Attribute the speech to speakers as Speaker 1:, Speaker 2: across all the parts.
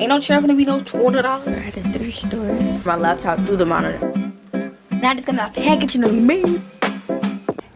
Speaker 1: Ain't no chair gonna be no $20 at a thrift store. My laptop through the monitor. Now it's gonna package in the mail.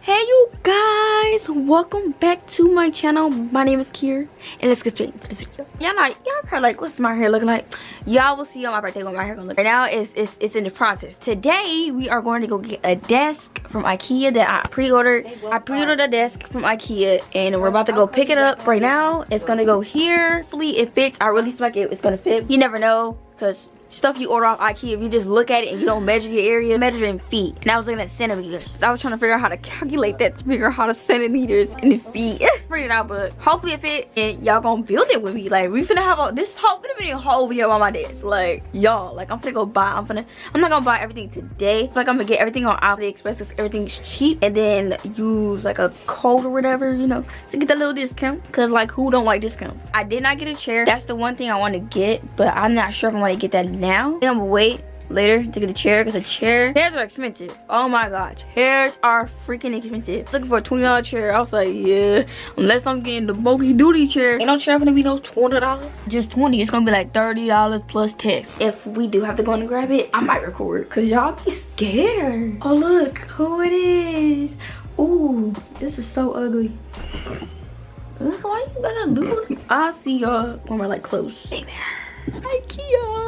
Speaker 1: Hey you guys, welcome back to my channel. My name is Kier, and let's get straight into this video. Y'all know, y'all probably like, what's my hair looking like? Y'all will see on my birthday what my hair gonna look. Right now, it's, it's, it's in the process. Today, we are going to go get a desk from Ikea that I pre-ordered. I pre-ordered a desk from Ikea, and we're about to go pick it up right now. It's gonna go here. Hopefully it fits. I really feel like it, it's gonna fit. You never know, because stuff you order off Ikea, if you just look at it and you don't measure your area, measure in feet. And I was looking at centimeters. I was trying to figure out how to calculate that to figure out how to centimeters in feet. Figured it out, but hopefully if it fit and y'all gonna build it with me. Like we finna have a this whole finna be a whole video on my desk. Like y'all, like I'm finna go buy. I'm finna I'm not gonna buy everything today. like I'm gonna get everything on AliExpress because everything's cheap and then use like a code or whatever, you know, to get that little discount. Cause like who don't like discount? I did not get a chair. That's the one thing I want to get, but I'm not sure if I want to get that now. I'm gonna wait later to get a chair because a chair chairs are expensive oh my gosh chairs are freaking expensive looking for a 20 dollar chair i was like yeah unless i'm getting the bulky duty chair ain't no chair gonna be no 20 dollars just 20 it's gonna be like 30 dollars plus tax if we do have to go and grab it i might record because y'all be scared oh look who it is Ooh, this is so ugly why you gotta do? I'll see y'all when we're like close. Stay there. Ikea.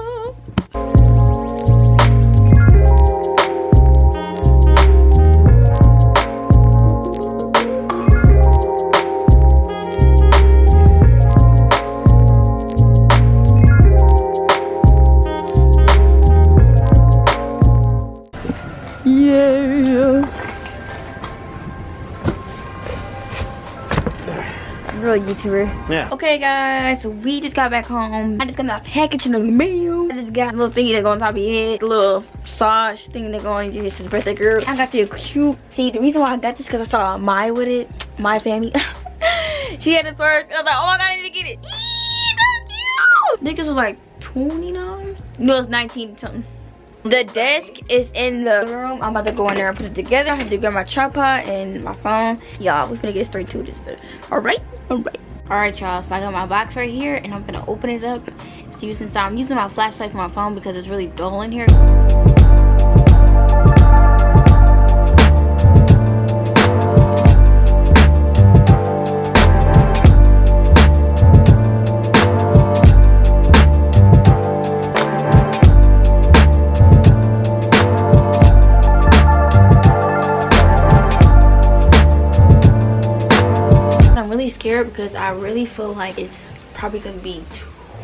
Speaker 1: Real YouTuber.
Speaker 2: Yeah.
Speaker 1: Okay, guys, so we just got back home. I just got a package in the mail. I just got a little thingy that go on top of your head, a little sash thing that go on your his birthday girl. I got the cute. See, the reason why I got this because I saw my with it, my family. she had it first, and I was like, oh my god, I need to get it. Eee, that's cute. I think this was like $20. No, it's 19 something. The desk is in the room. I'm about to go in there and put it together. I have to grab my tripod and my phone. Y'all, we're gonna get straight to this. All right, all right. All right, y'all, so I got my box right here and I'm gonna open it up. See what's inside. I'm using my flashlight for my phone because it's really dull in here. Scared because I really feel like it's probably gonna be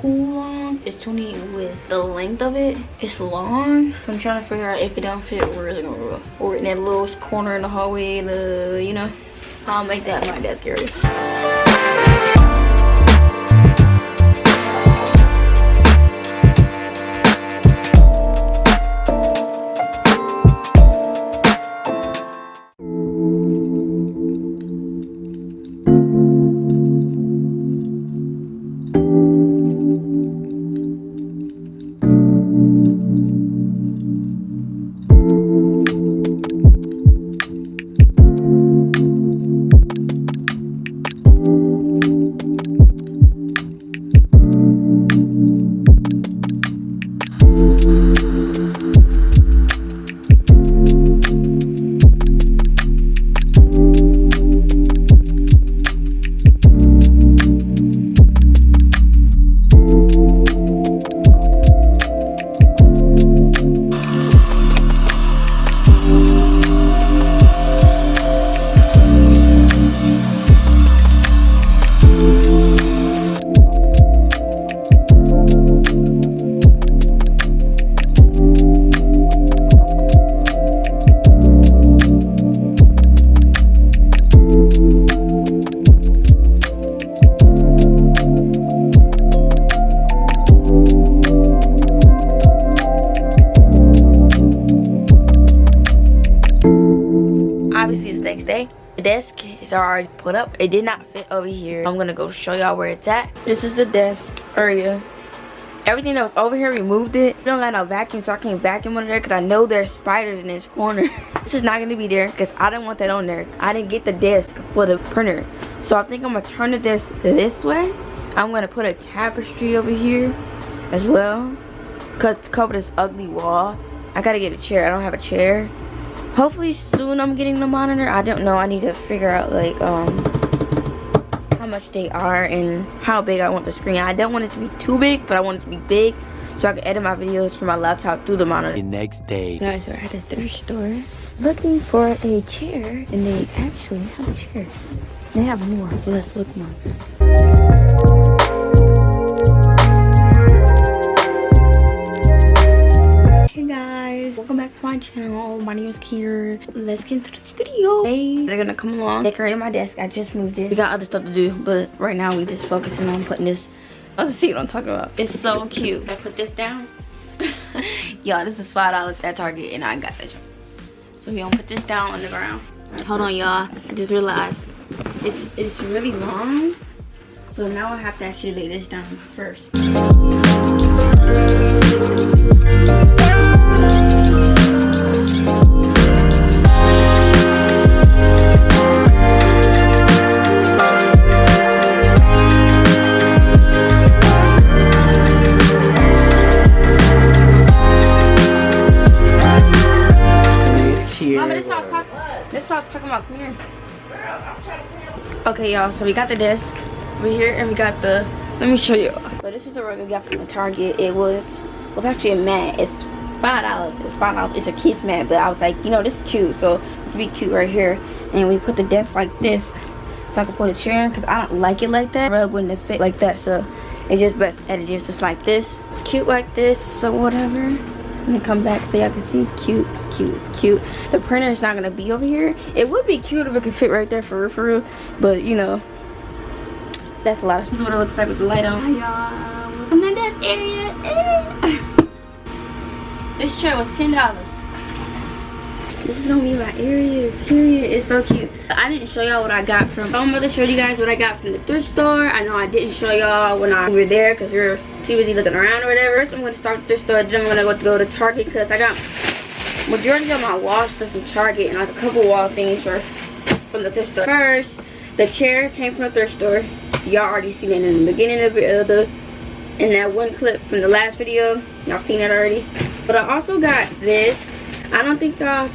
Speaker 1: too long. It's too neat with the length of it. It's long. So I'm trying to figure out if it don't fit where it's gonna Or in that little corner in the hallway, the you know. I'll make that my desk area. Desk is already put up. It did not fit over here. I'm gonna go show y'all where it's at. This is the desk area. Everything that was over here removed it. We don't got no vacuum so i can't vacuum under there because i know there's spiders in this corner. This is not going to be there because i didn't want that on there. I didn't get the desk for the printer. So i think i'm gonna turn the desk this way. I'm gonna put a tapestry over here as well. Cause to cover this ugly wall. I gotta get a chair. I don't have a chair. Hopefully soon I'm getting the monitor. I don't know. I need to figure out like um how much they are and how big I want the screen. I don't want it to be too big, but I want it to be big so I can edit my videos from my laptop through the monitor.
Speaker 2: The next day.
Speaker 1: Guys, we're at a thrift store looking for a chair and they actually have chairs. They have more, let's look more. Guys, welcome back to my channel. My name is Kier. Let's get into this video. Hey, they're gonna come along, decorate my desk. I just moved it. We got other stuff to do, but right now we're just focusing on putting this. Let's see what I'm talking about. It's so cute. I put this down. y'all, this is five dollars at Target, and I got this. So we gonna put this down on the ground. Hold on, y'all. I just realized it's it's really long so now I have to actually lay this down first this was talking, this was talking about. Come here. Okay, y'all, so we got the desk over here and we got the, let me show you. So this is the rug we got from the Target. It was, was actually a mat. It's $5. It's $5. It's a kid's mat, but I was like, you know, this is cute. So would be cute right here. And we put the desk like this so I can put a chair in because I don't like it like that. Rug wouldn't fit like that, so it's just best edited just like this. It's cute like this, so whatever and then come back so y'all can see it's cute it's cute it's cute. The printer is not gonna be over here. It would be cute if it could fit right there for real for real but you know that's a lot of this is what it looks like with the light on. Y'all. Welcome to desk area. This chair was ten dollars this is gonna be my area. Period. It's so cute. I didn't show y'all what i got from i'm gonna show you guys what i got from the thrift store. I know i didn't show y'all when i we were there because we are too busy looking around or whatever. First i'm gonna start the thrift store then i'm gonna go to go to target because i got majority of my wall stuff from target and a couple wall things were from the thrift store. First the chair came from the thrift store. Y'all already seen it in the beginning of the in that one clip from the last video. Y'all seen it already. But i also got this. I don't think y'all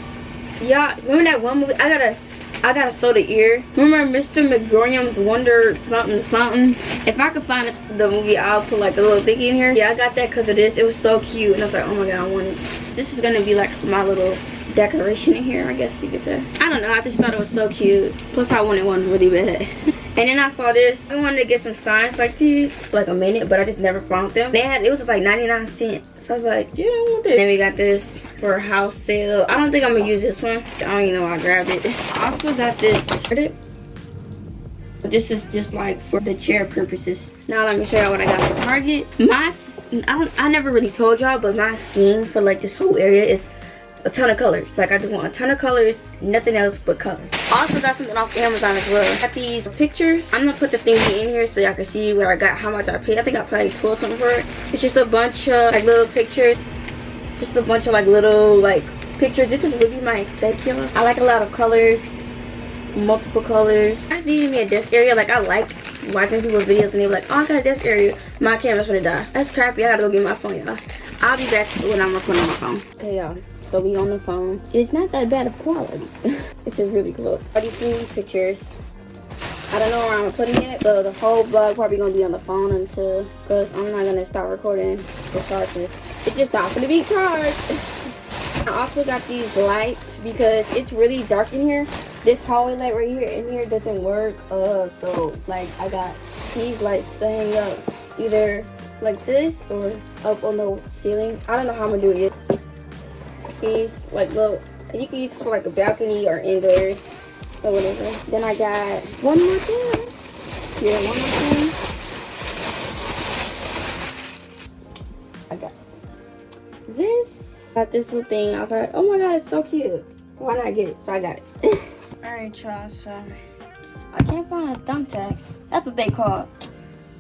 Speaker 1: y'all remember that one movie? I gotta i gotta sew the ear. Remember mr Magorium's wonder something something? If i could find the movie i'll put like a little thing in here. Yeah i got that because of this. It was so cute. And i was like oh my god i want it. This is gonna be like my little decoration in here i guess you could say. I don't know. I just thought it was so cute. Plus i wanted one really bad and then i saw this. I wanted to get some signs like these for like a minute but i just never found them. They had it was like 99 cents. So i was like yeah i want this. Then we got this for a house sale. I don't think i'm gonna use this one. I don't even know why i grabbed it. I also got this. This is just like for the chair purposes. Now let me show y'all what i got from target. My I, don't, I never really told y'all but my scheme for like this whole area is a ton of colors. Like I just want a ton of colors, nothing else but colors. Also got something off Amazon as well. Got these pictures. I'm gonna put the thingy in here so y'all can see where I got, how much I paid. I think I probably pulled something for it. It's just a bunch of like little pictures. Just a bunch of like little like pictures. This is really my extension. I like a lot of colors, multiple colors. I just needed me a desk area. Like I like watching people's videos and they're like, oh I got a desk area. My camera's gonna die. That's crappy. I gotta go get my phone, y'all. I'll be back when I'm recording on my phone. Okay, y'all so we on the phone. It's not that bad of quality. It's just really close already seen these pictures. I don't know where i'm putting it so the whole vlog probably gonna be on the phone until because i'm not gonna stop recording the charges. It's just not gonna be charged. I also got these lights because it's really dark in here. This hallway light right here in here doesn't work uh so like i got these lights staying up either like this or up on the ceiling. I don't know how i'm gonna do it these like little you can use for like a balcony or indoors or whatever. Then i got one more thing. Here one more thing? I got this. Got this little thing. I was like oh my god it's so cute. Why not get it? So i got it. All right y'all so i can't find a thumbtacks. That's what they call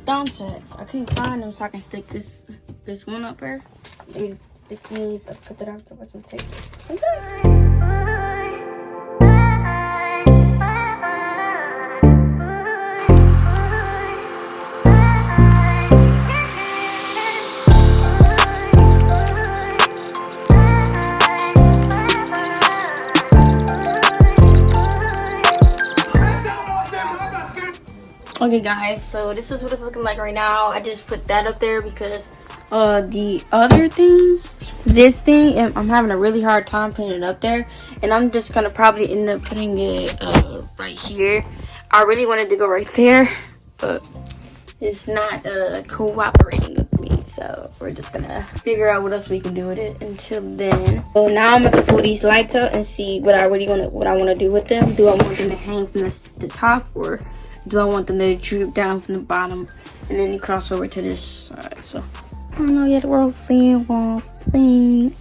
Speaker 1: thumbtacks. I couldn't find them so i can stick this this one up here. You stick these up, put that up, put some okay guys so this is what it's looking like right now i just put that up there because uh the other thing this thing i'm having a really hard time putting it up there and i'm just gonna probably end up putting it uh right here. I really wanted to go right there but it's not uh cooperating with me so we're just gonna figure out what else we can do with it until then. So now i'm gonna pull these lights up and see what i really want to what i want to do with them. Do i want them to hang from the, the top or do i want them to droop down from the bottom and then you cross over to this side? So I don't know yet. We're seeing one thing.